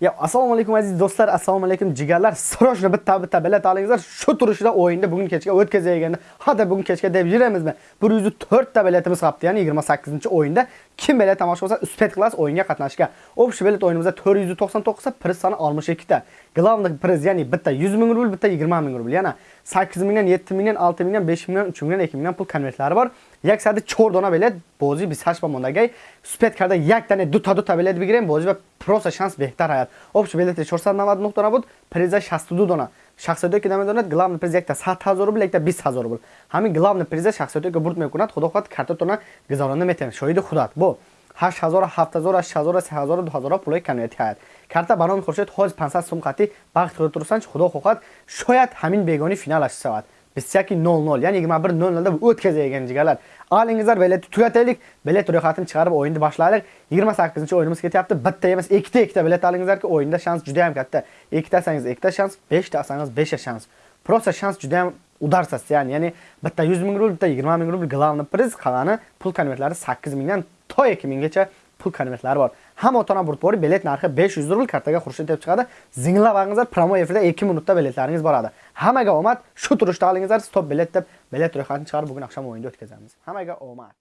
Ya assalomu alaykum aziz do'stlar, assalomu alaykum jigarlar. Srochni bitta bitta bilet olingizlar. Shu turishda o'yinni bugun kechga o'tkazayotganda, hada bugun kechga deb yuramizmi? 104 ta biletimiz qapti, ya'ni 28-o'yinda kim bilet tomosha qilsa, uspet klass o'yinga qatnashga. Общий bilet o'yinimizda 499 ta, priz soni 62 ta. Glavnik priz, ya'ni bitta 100 ming rubl, bitta 20 ming rubl. Yana 8 mingdan 7 mingdan 6 mingdan 5 mingdan 3 mingdan 2 mingdan pul konvertlari bor. Yaksadi 4 dona bilet, bozi 28 ба мондагай. Супет карда як 2 ta 2 ta bilet бигирем, bozi просто шанс беҳтар ҳаят общий билети 499 дона буд приза 62 дона. Шахсиёте ки намедонад главный приз якта 100 ҳазор рубл якта 20 ҳазор рубл ҳамин главный приза шахсиёте ки бурд мекунад худо хоҳад картатона гузарона метавонед шоҳиди худат. Бо 8000 7000 8000 3000 2000 пулои камиёти ҳаят карта ба номи хуршед ҳоз 500 сум қатъи бахт худатурсанч худо хоҳад шояд ҳамин бегони финалаш шавад 21.00 ya'ni 21.00da o'tkazayotgan jigarlar. Olingizlar biletni tugataylik bilet ro'yxatini chiqarib o'yinni boshlaylik. 28 o'yinimiz ketyapti bitta emas ikkita ikkita. Bilet olingizlarki o'yinda shans juda ham katta. Ikkita olsangiz ikkita shans beshta olsangiz beshta shans. Prosta shans juda ham udarsas, ya'ni ya'ni bitta 100 ming rubl bitta 20 ming rubl glavni priz qolgani pul konvertlari 8 mingdan to 2 minggacha pul konvertlari bor. Hamma otona burtbori bilet narxi 500 rubl kartaga xurshid deb chiqadi. Zinglab olingizlar promo efirda 2 minutda biletlaringiz boradi. Hammaga omad. Shu turishda olingizlar stop bilet deb bilet ro'yxatini chiqarib bugun oqshom o'yinda o'tkazamiz. Hammaga omad.